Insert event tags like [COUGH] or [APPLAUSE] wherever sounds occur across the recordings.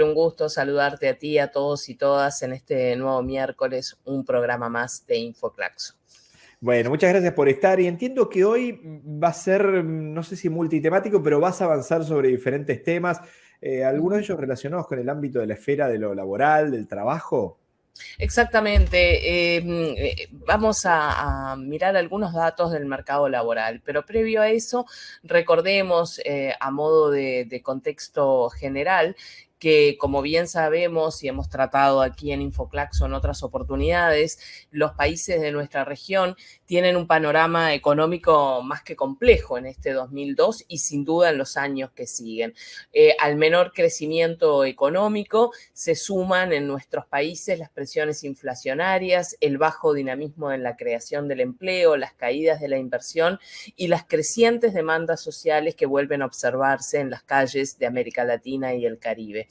un gusto saludarte a ti, a todos y todas en este nuevo miércoles, un programa más de Infoclaxo. Bueno, muchas gracias por estar y entiendo que hoy va a ser, no sé si multitemático, pero vas a avanzar sobre diferentes temas, eh, algunos de ellos relacionados con el ámbito de la esfera de lo laboral, del trabajo. Exactamente. Em, eh, vamos a, mirar algunos datos del mercado laboral, pero previo a eso, recordemos eh, a modo de contexto general que como bien sabemos y hemos tratado aquí en Infoclaxo en otras oportunidades, los países de nuestra región tienen un panorama económico más que complejo en este 2002 y sin duda en los años que siguen. Eh, al menor crecimiento económico se suman en nuestros países las presiones inflacionarias, el bajo dinamismo en la creación del empleo, las caídas de la inversión y las crecientes demandas sociales que vuelven a observarse en las calles de América Latina y el Caribe.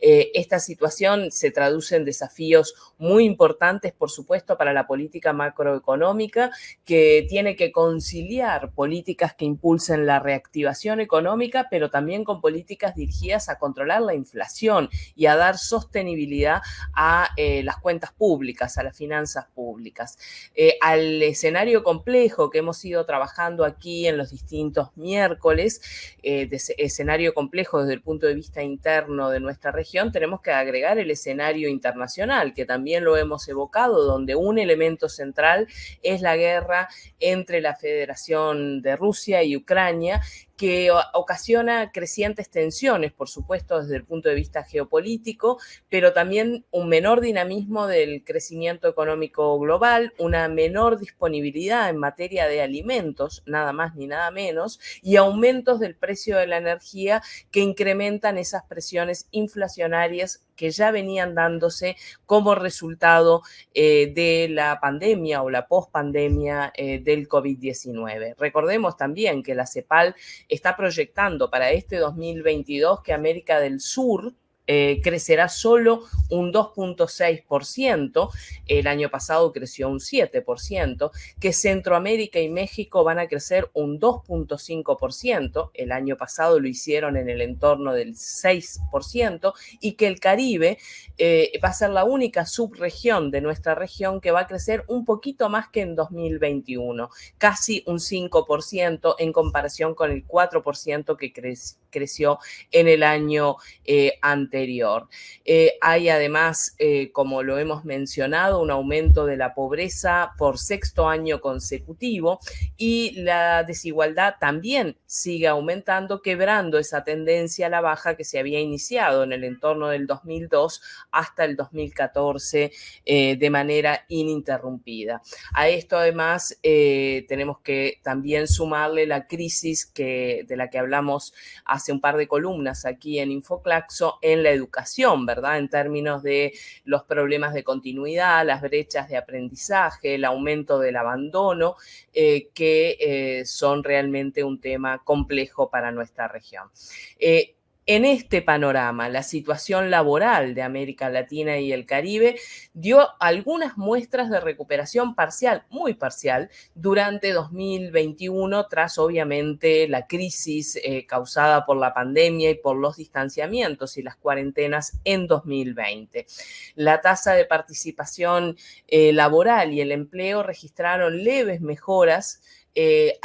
Eh, esta situación se traduce en desafíos muy importantes, por supuesto, para la política macroeconómica, que tiene que conciliar políticas que impulsen la reactivación económica, pero también con políticas dirigidas a controlar la inflación y a dar sostenibilidad a eh, las cuentas públicas, a las finanzas públicas. Eh, al escenario complejo que hemos ido trabajando aquí en los distintos miércoles, escenario complejo desde el punto de vista interno de nuestra región, tenemos que agregar el escenario internacional, que también lo hemos evocado, donde un elemento central es la guerra entre la Federación de Rusia y Ucrania, que ocasiona crecientes tensiones, por supuesto, desde el punto de vista geopolítico, pero también un menor dinamismo del crecimiento económico global, una menor disponibilidad en materia de alimentos, nada más ni nada menos, y aumentos del precio de la energía que incrementan esas presiones inflacionarias que ya venían dándose como resultado eh, de la pandemia o la pospandemia eh, del COVID-19. Recordemos también que la CEPAL está proyectando para este 2022 que América del Sur eh, crecerá solo un 2.6%, el año pasado creció un 7%, que Centroamérica y México van a crecer un 2.5%, el año pasado lo hicieron en el entorno del 6%, y que el Caribe eh, va a ser la única subregión de nuestra región que va a crecer un poquito más que en 2021, casi un 5% en comparación con el 4% que creció en el año eh, anterior. Eh, hay además, eh, como lo hemos mencionado, un aumento de la pobreza por sexto año consecutivo y la desigualdad también sigue aumentando, quebrando esa tendencia a la baja que se había iniciado en el entorno del 2002 hasta el 2014 eh, de manera ininterrumpida. A esto además tenemos que también sumarle la crisis que, de la que hablamos hace un par de columnas aquí en Infoclaxo en la educación, ¿verdad? En términos de los problemas de continuidad, las brechas de aprendizaje, el aumento del abandono, eh, que eh, son realmente un tema complejo para nuestra región. Eh, en este panorama, la situación laboral de América Latina y el Caribe dio algunas muestras de recuperación parcial, muy parcial, durante 2021, tras obviamente la crisis eh, causada por la pandemia y por los distanciamientos y las cuarentenas en 2020. La tasa de participación eh, laboral y el empleo registraron leves mejoras eh,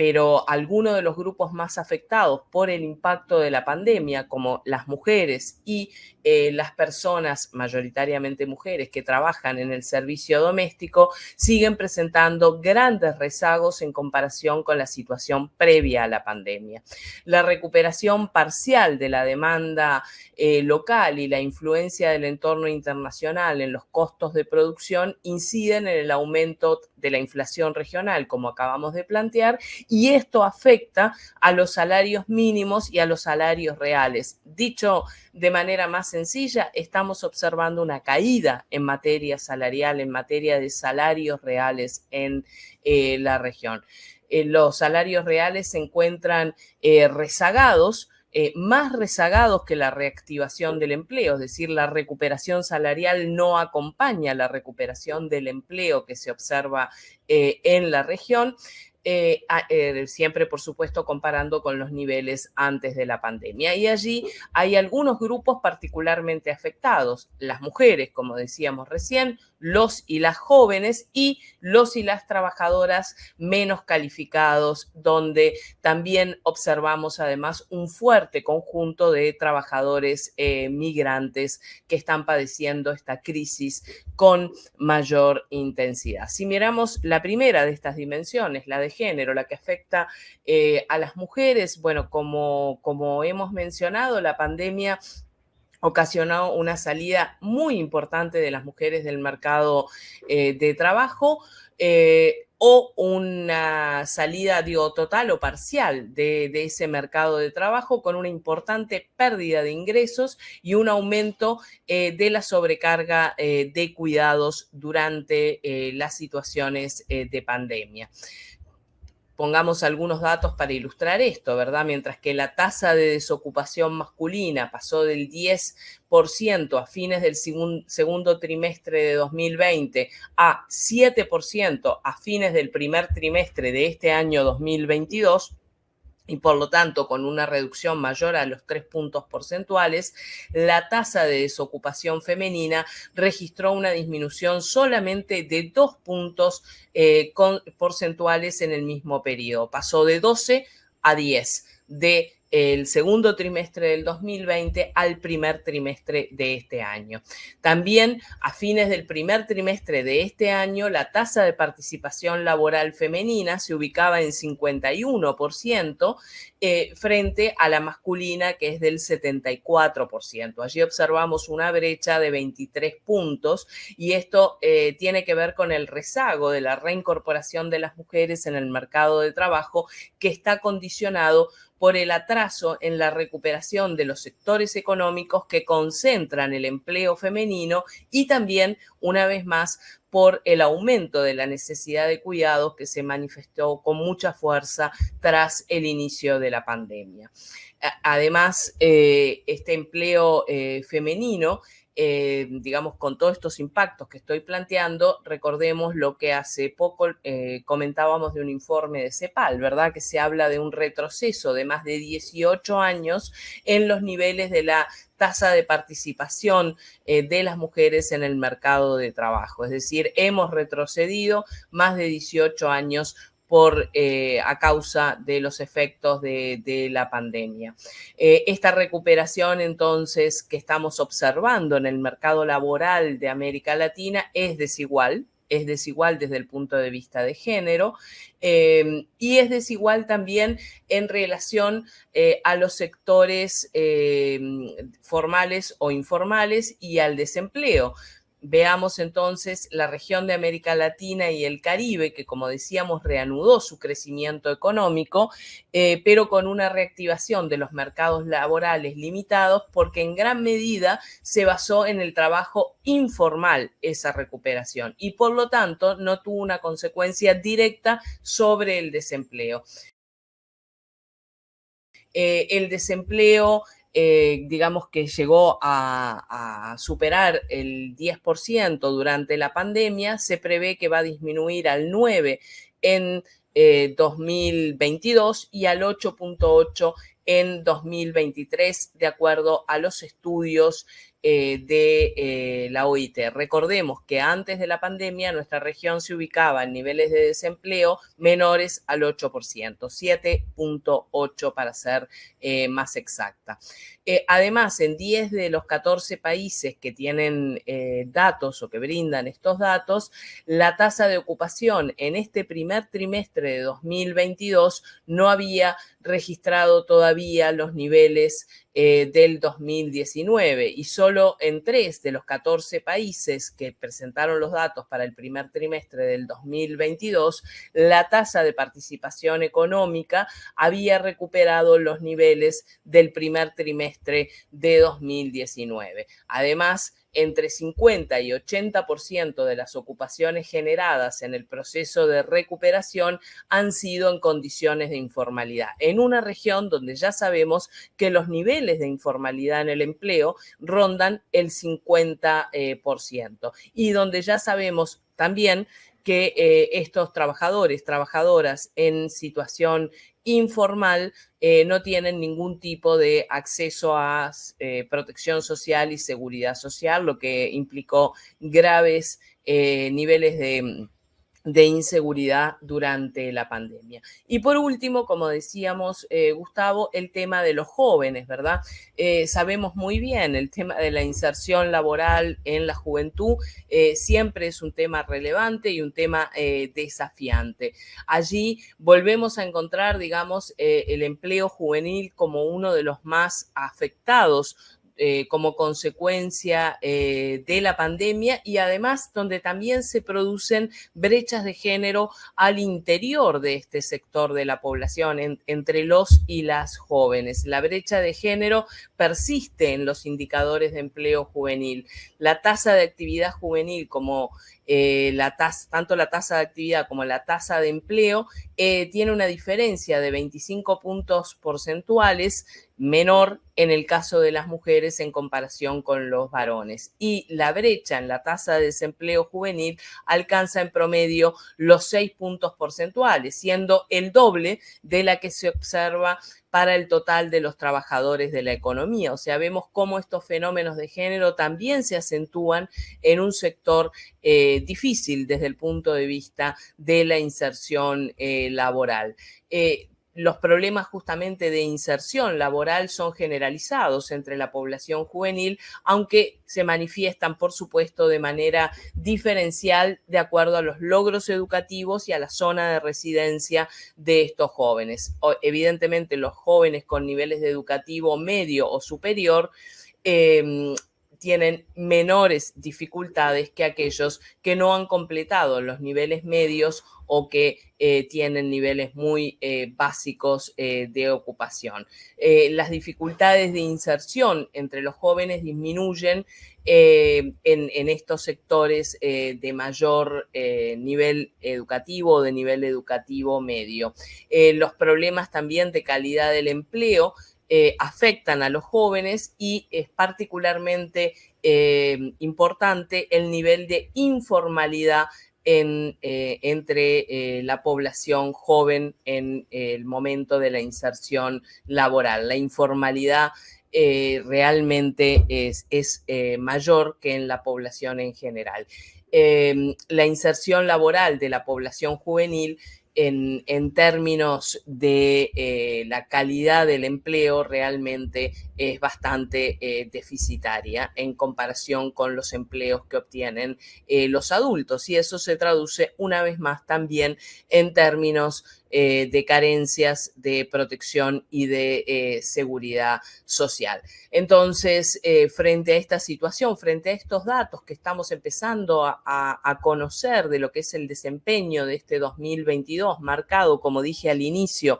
pero algunos de los grupos más afectados por el impacto de la pandemia, como las mujeres y eh, las personas, mayoritariamente mujeres, que trabajan en el servicio doméstico, siguen presentando grandes rezagos en comparación con la situación previa a la pandemia. La recuperación parcial de la demanda eh, local y la influencia del entorno internacional en los costos de producción inciden en el aumento de la inflación regional, como acabamos de plantear, y esto afecta a los salarios mínimos y a los salarios reales. Dicho de manera más sencilla, estamos observando una caída en materia salarial, en materia de salarios reales en eh, la región. Eh, los salarios reales se encuentran eh, rezagados más rezagados que la reactivación del empleo, es decir, la recuperación salarial no acompaña la recuperación del empleo que se observa en la región. Eh, eh, siempre por supuesto comparando con los niveles antes de la pandemia. Y allí hay algunos grupos particularmente afectados, las mujeres, como decíamos recién, los y las jóvenes y los y las trabajadoras menos calificados, donde también observamos además un fuerte conjunto de trabajadores eh, migrantes que están padeciendo esta crisis con mayor intensidad. Si miramos la primera de estas dimensiones, la de género, la que afecta eh, a las mujeres, bueno, como, hemos mencionado, la pandemia ocasionó una salida muy importante de las mujeres del mercado eh, de trabajo. Eh, o una salida, total o parcial de, ese mercado de trabajo con una importante pérdida de ingresos y un aumento de la sobrecarga de cuidados durante las situaciones de pandemia pongamos algunos datos para ilustrar esto, ¿verdad? Mientras que la tasa de desocupación masculina pasó del 10% a fines del segundo trimestre de 2020 a 7% a fines del primer trimestre de este año 2022, y por lo tanto con una reducción mayor a los tres puntos porcentuales, la tasa de desocupación femenina registró una disminución solamente de dos puntos eh, porcentuales en el mismo periodo. Pasó de 12 a 10, de el segundo trimestre del 2020 al primer trimestre de este año. También a fines del primer trimestre de este año, la tasa de participación laboral femenina se ubicaba en 51% eh, frente a la masculina que es del 74%. Allí observamos una brecha de 23 puntos y esto eh, tiene que ver con el rezago de la reincorporación de las mujeres en el mercado de trabajo que está condicionado por el atraso en la recuperación de los sectores económicos que concentran el empleo femenino y también, una vez más, por el aumento de la necesidad de cuidados que se manifestó con mucha fuerza tras el inicio de la pandemia. Además, eh, este empleo eh, femenino eh, digamos, con todos estos impactos que estoy planteando, recordemos lo que hace poco eh, comentábamos de un informe de CEPAL, ¿verdad? Que se habla de un retroceso de más de 18 años en los niveles de la tasa de participación eh, de las mujeres en el mercado de trabajo. Es decir, hemos retrocedido más de 18 años por, eh, a causa de los efectos de, la pandemia. Eh, esta recuperación entonces que estamos observando en el mercado laboral de América Latina es desigual, es desigual desde el punto de vista de género eh, y es desigual también en relación a los sectores formales o informales y al desempleo. Veamos entonces la región de América Latina y el Caribe, que como decíamos reanudó su crecimiento económico, eh, pero con una reactivación de los mercados laborales limitados, porque en gran medida se basó en el trabajo informal esa recuperación y por lo tanto no tuvo una consecuencia directa sobre el desempleo. Eh, el desempleo eh, digamos que llegó a, superar el 10% durante la pandemia, se prevé que va a disminuir al 9% en 2022 eh, y al 8.8% en 2023, de acuerdo a los estudios eh, de eh, la OIT. Recordemos que antes de la pandemia nuestra región se ubicaba en niveles de desempleo menores al 8%, 7.8 para ser eh, más exacta. Además, en 10 de los 14 países que tienen datos o que brindan estos datos, la tasa de ocupación en este primer trimestre de 2022 no había registrado todavía los niveles eh, del 2019 y solo en tres de los 14 países que presentaron los datos para el primer trimestre del 2022, la tasa de participación económica había recuperado los niveles del primer trimestre de 2019. Además, entre 50 y 80% de las ocupaciones generadas en el proceso de recuperación han sido en condiciones de informalidad, en una región donde ya sabemos que los niveles de informalidad en el empleo rondan el 50% eh, y donde ya sabemos también que eh, estos trabajadores, trabajadoras en situación informal eh, no tienen ningún tipo de acceso a eh, protección social y seguridad social, lo que implicó graves niveles de de inseguridad durante la pandemia. Y por último, como decíamos, eh, Gustavo, el tema de los jóvenes, ¿verdad? Eh, sabemos muy bien el tema de la inserción laboral en la juventud, eh, siempre es un tema relevante y un tema desafiante. Allí volvemos a encontrar, digamos, el empleo juvenil como uno de los más afectados eh, como consecuencia eh, de la pandemia y además donde también se producen brechas de género al interior de este sector de la población, entre los y las jóvenes. La brecha de género persiste en los indicadores de empleo juvenil. La tasa de actividad juvenil como eh, la tasa, tanto la tasa de actividad como la tasa de empleo tiene una diferencia de 25 puntos porcentuales menor en el caso de las mujeres en comparación con los varones. Y la brecha en la tasa de desempleo juvenil alcanza en promedio los seis puntos porcentuales, siendo el doble de la que se observa para el total de los trabajadores de la economía. O sea, vemos cómo estos fenómenos de género también se acentúan en un sector eh, difícil desde el punto de vista de la inserción eh, laboral. Eh, los problemas justamente de inserción laboral son generalizados entre la población juvenil, aunque se manifiestan, por supuesto, de manera diferencial de acuerdo a los logros educativos y a la zona de residencia de estos jóvenes. Evidentemente, los jóvenes con niveles de educativo medio o superior em, tienen menores dificultades que aquellos que no han completado los niveles medios o que eh, tienen niveles muy eh, básicos eh, de ocupación. las dificultades de inserción entre los jóvenes disminuyen en, en, estos sectores de mayor nivel educativo o de nivel educativo medio. los problemas también de calidad del empleo afectan a los jóvenes y es particularmente importante el nivel de informalidad eh, entre eh, la población joven en el momento de la inserción laboral. La informalidad eh, realmente es, es mayor que en la población en general. La inserción laboral de la población juvenil en, términos de eh, la calidad del empleo realmente es bastante eh, deficitaria en comparación con los empleos que obtienen eh, los adultos. Y eso se traduce una vez más también en términos eh, de carencias de protección y de eh, seguridad social. Entonces, eh, frente a esta situación, frente a estos datos que estamos empezando a, conocer de lo que es el desempeño de este 2022, marcado, como dije al inicio,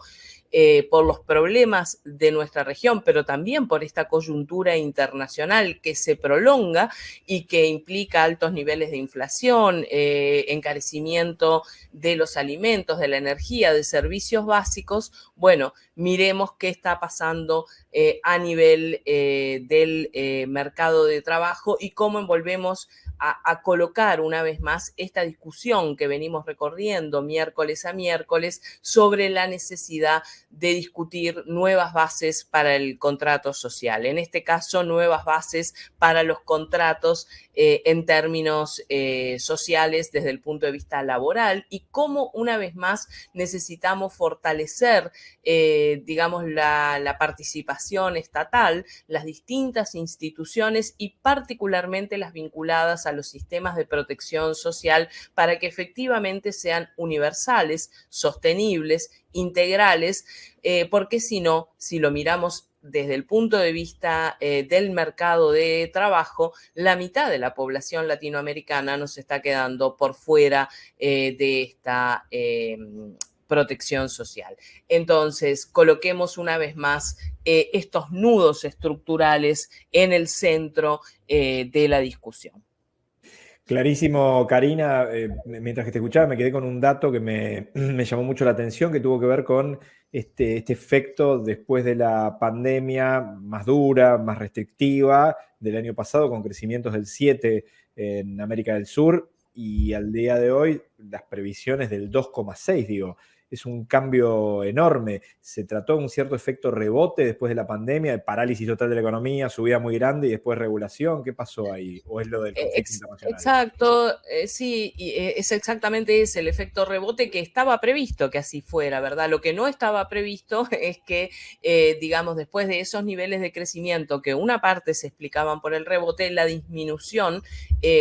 eh, por los problemas de nuestra región, pero también por esta coyuntura internacional que se prolonga y que implica altos niveles de inflación, eh, encarecimiento de los alimentos, de la energía, de servicios básicos, bueno, miremos qué está pasando eh, a nivel del mercado de trabajo y cómo envolvemos a, colocar una vez más esta discusión que venimos recorriendo miércoles a miércoles sobre la necesidad de discutir nuevas bases para el contrato social. En este caso, nuevas bases para los contratos eh, en términos eh, sociales desde el punto de vista laboral y cómo una vez más necesitamos fortalecer, eh, digamos, la, la participación estatal, las distintas instituciones y particularmente las vinculadas a los sistemas de protección social para que efectivamente sean universales, sostenibles, integrales, porque si no, si lo miramos desde el punto de vista eh, del mercado de trabajo, la mitad de la población latinoamericana nos está quedando por fuera eh, de esta... Eh, protección social. Entonces, coloquemos una vez más eh, estos nudos estructurales en el centro eh, de la discusión. Clarísimo, Karina. Eh, mientras que te escuchaba, me quedé con un dato que [CLEARS THROAT] me, llamó mucho la atención, que tuvo que ver con este, este, efecto después de la pandemia más dura, más restrictiva del año pasado, con crecimientos del 7 en América del Sur, y al día de hoy las previsiones del 2,6, digo es un cambio enorme. Se trató de un cierto efecto rebote después de la pandemia, de parálisis total de la economía, subida muy grande y después regulación. ¿Qué pasó ahí? ¿O es lo del eh, Exacto, eh, sí, eh, es exactamente ese el efecto rebote que estaba previsto que así fuera, ¿verdad? Lo que no estaba previsto [LAUGHS] es que, digamos, después de esos niveles de crecimiento que una parte se explicaban por el rebote, la disminución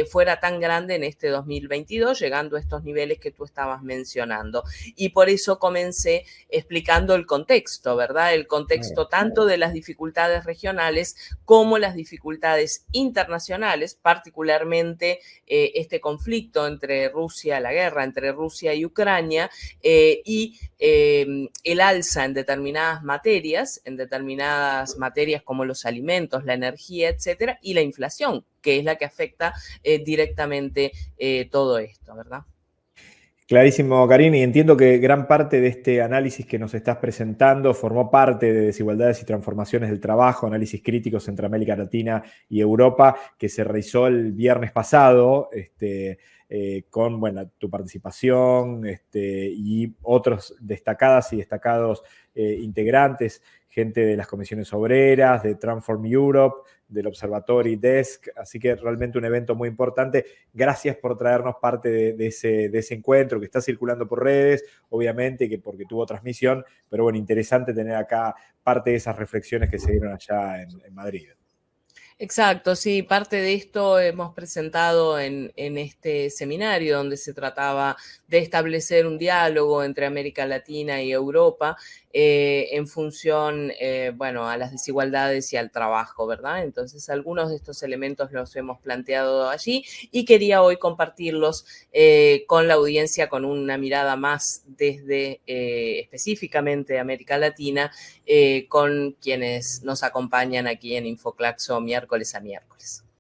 fuera tan grande en este 2022, llegando a estos niveles que tú estabas mencionando. Y por eso eso comencé explicando el contexto, ¿verdad? El contexto tanto de las dificultades regionales como las dificultades internacionales, particularmente eh, este conflicto entre Rusia, la guerra entre Rusia y Ucrania, eh, y em, el alza en determinadas materias, en determinadas materias como los alimentos, la energía, etcétera, y la inflación, que es la que afecta eh, directamente todo esto, ¿verdad? Clarísimo, Karina, y entiendo que gran parte de este análisis que nos estás presentando formó parte de desigualdades y transformaciones del trabajo, análisis críticos entre América Latina y Europa, que se realizó el viernes pasado, este, eh, con bueno, tu participación este, y otros destacadas y destacados eh, integrantes, gente de las comisiones obreras, de Transform Europe, del Observatory Desk, así que realmente un evento muy importante. Gracias por traernos parte de, ese, de ese, encuentro que está circulando por redes, obviamente, que porque tuvo transmisión, pero bueno, interesante tener acá parte de esas reflexiones que se dieron allá en Madrid. Exacto, sí, parte de esto hemos presentado en, este seminario donde se trataba de establecer un diálogo entre América Latina y Europa eh, en función, eh, bueno, a las desigualdades y al trabajo, ¿verdad? Entonces, algunos de estos elementos los hemos planteado allí y quería hoy compartirlos eh, con la audiencia con una mirada más desde específicamente América Latina, con quienes nos acompañan aquí en Infoclaxo miércoles a miércoles.